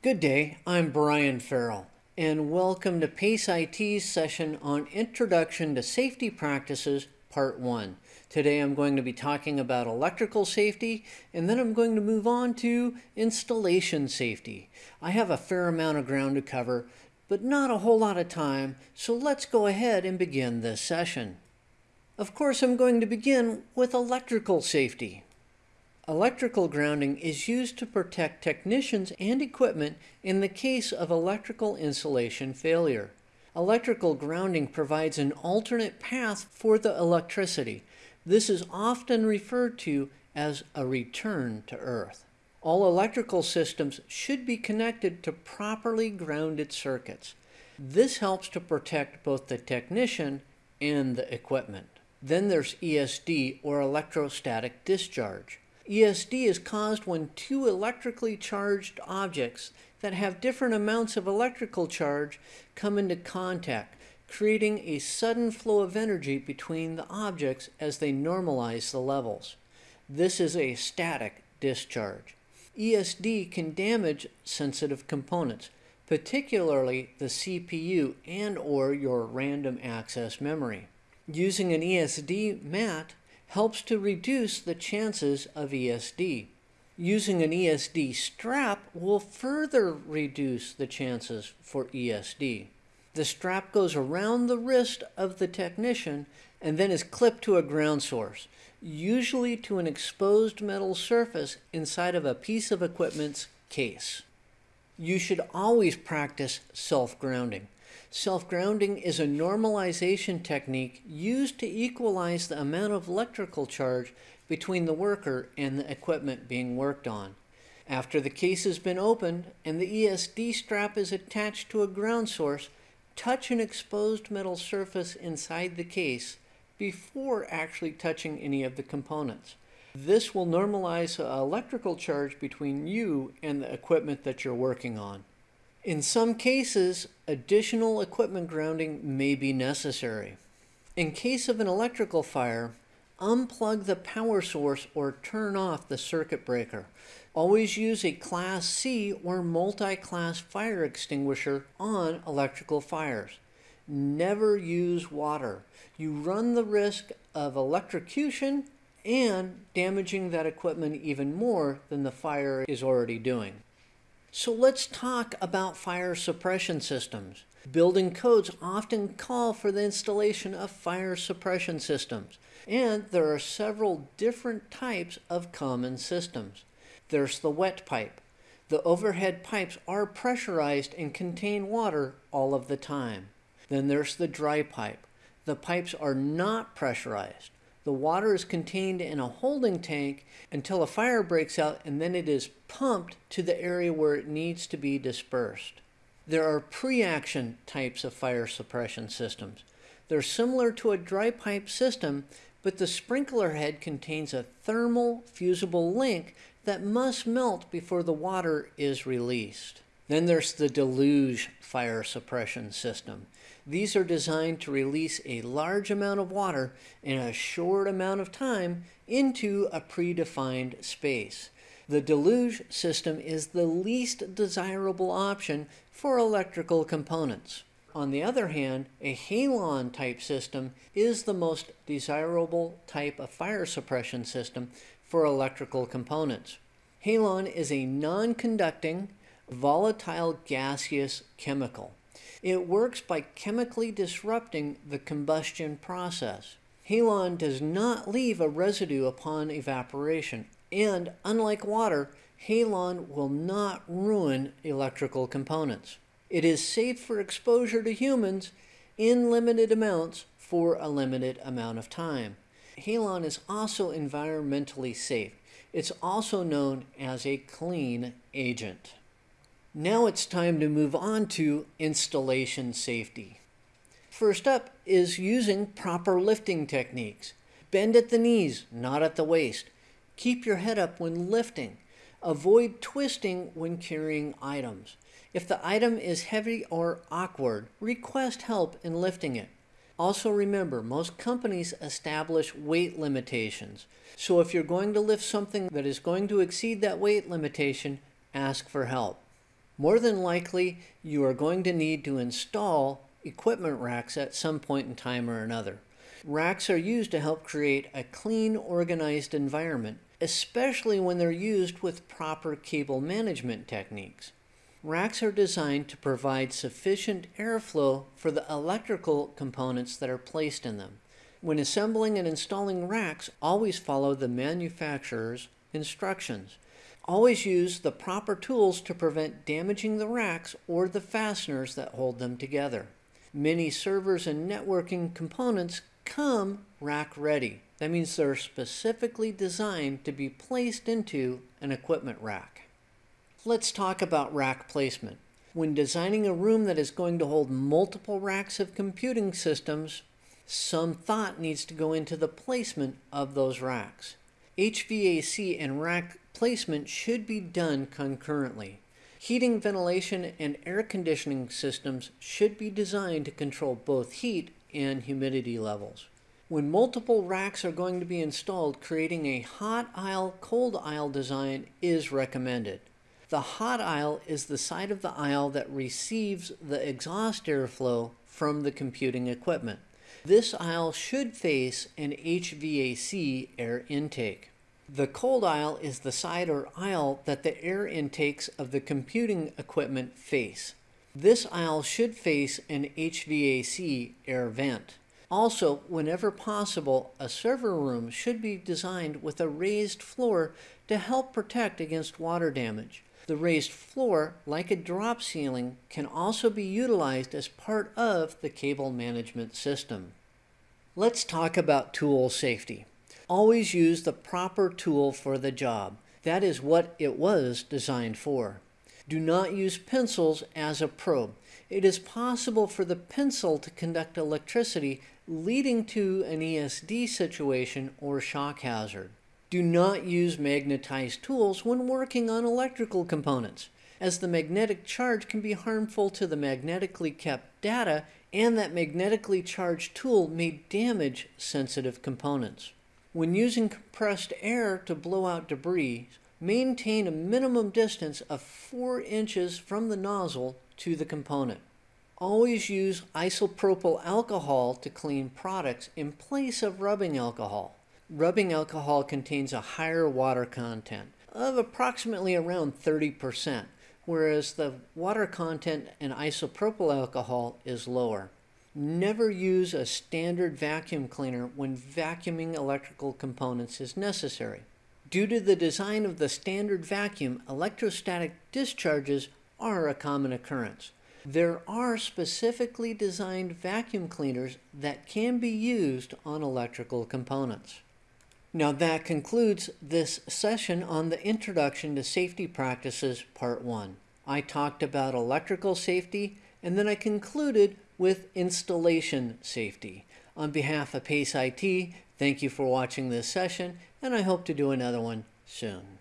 Good day, I'm Brian Farrell, and welcome to PACE IT's session on Introduction to Safety Practices, Part 1. Today I'm going to be talking about electrical safety, and then I'm going to move on to installation safety. I have a fair amount of ground to cover, but not a whole lot of time, so let's go ahead and begin this session. Of course, I'm going to begin with electrical safety. Electrical grounding is used to protect technicians and equipment in the case of electrical insulation failure. Electrical grounding provides an alternate path for the electricity. This is often referred to as a return to earth. All electrical systems should be connected to properly grounded circuits. This helps to protect both the technician and the equipment. Then there's ESD or electrostatic discharge. ESD is caused when two electrically charged objects that have different amounts of electrical charge come into contact, creating a sudden flow of energy between the objects as they normalize the levels. This is a static discharge. ESD can damage sensitive components, particularly the CPU and or your random access memory. Using an ESD mat helps to reduce the chances of ESD. Using an ESD strap will further reduce the chances for ESD. The strap goes around the wrist of the technician and then is clipped to a ground source, usually to an exposed metal surface inside of a piece of equipment's case. You should always practice self-grounding. Self-grounding is a normalization technique used to equalize the amount of electrical charge between the worker and the equipment being worked on. After the case has been opened and the ESD strap is attached to a ground source, touch an exposed metal surface inside the case before actually touching any of the components. This will normalize the electrical charge between you and the equipment that you're working on. In some cases, additional equipment grounding may be necessary. In case of an electrical fire, unplug the power source or turn off the circuit breaker. Always use a Class C or multi-class fire extinguisher on electrical fires. Never use water. You run the risk of electrocution and damaging that equipment even more than the fire is already doing. So let's talk about fire suppression systems. Building codes often call for the installation of fire suppression systems, and there are several different types of common systems. There's the wet pipe. The overhead pipes are pressurized and contain water all of the time. Then there's the dry pipe. The pipes are not pressurized. The water is contained in a holding tank until a fire breaks out and then it is pumped to the area where it needs to be dispersed. There are pre-action types of fire suppression systems. They're similar to a dry pipe system, but the sprinkler head contains a thermal fusible link that must melt before the water is released. Then there's the deluge fire suppression system. These are designed to release a large amount of water in a short amount of time into a predefined space. The deluge system is the least desirable option for electrical components. On the other hand, a halon type system is the most desirable type of fire suppression system for electrical components. Halon is a non-conducting, volatile gaseous chemical. It works by chemically disrupting the combustion process. Halon does not leave a residue upon evaporation, and unlike water, halon will not ruin electrical components. It is safe for exposure to humans in limited amounts for a limited amount of time. Halon is also environmentally safe. It's also known as a clean agent. Now it's time to move on to installation safety. First up is using proper lifting techniques. Bend at the knees, not at the waist. Keep your head up when lifting. Avoid twisting when carrying items. If the item is heavy or awkward, request help in lifting it. Also remember, most companies establish weight limitations. So if you're going to lift something that is going to exceed that weight limitation, ask for help. More than likely, you are going to need to install equipment racks at some point in time or another. Racks are used to help create a clean, organized environment, especially when they're used with proper cable management techniques. Racks are designed to provide sufficient airflow for the electrical components that are placed in them. When assembling and installing racks, always follow the manufacturer's instructions. Always use the proper tools to prevent damaging the racks or the fasteners that hold them together. Many servers and networking components come rack ready. That means they're specifically designed to be placed into an equipment rack. Let's talk about rack placement. When designing a room that is going to hold multiple racks of computing systems, some thought needs to go into the placement of those racks. HVAC and rack placement should be done concurrently. Heating, ventilation, and air conditioning systems should be designed to control both heat and humidity levels. When multiple racks are going to be installed, creating a hot aisle, cold aisle design is recommended. The hot aisle is the side of the aisle that receives the exhaust airflow from the computing equipment. This aisle should face an HVAC air intake. The cold aisle is the side or aisle that the air intakes of the computing equipment face. This aisle should face an HVAC air vent. Also, whenever possible, a server room should be designed with a raised floor to help protect against water damage. The raised floor, like a drop ceiling, can also be utilized as part of the cable management system. Let's talk about tool safety. Always use the proper tool for the job. That is what it was designed for. Do not use pencils as a probe. It is possible for the pencil to conduct electricity leading to an ESD situation or shock hazard. Do not use magnetized tools when working on electrical components, as the magnetic charge can be harmful to the magnetically kept data and that magnetically charged tool may damage sensitive components. When using compressed air to blow out debris, maintain a minimum distance of 4 inches from the nozzle to the component. Always use isopropyl alcohol to clean products in place of rubbing alcohol. Rubbing alcohol contains a higher water content of approximately around 30%, whereas the water content in isopropyl alcohol is lower. Never use a standard vacuum cleaner when vacuuming electrical components is necessary. Due to the design of the standard vacuum, electrostatic discharges are a common occurrence. There are specifically designed vacuum cleaners that can be used on electrical components. Now that concludes this session on the Introduction to Safety Practices Part 1. I talked about electrical safety and then I concluded with installation safety. On behalf of PACE IT, thank you for watching this session and I hope to do another one soon.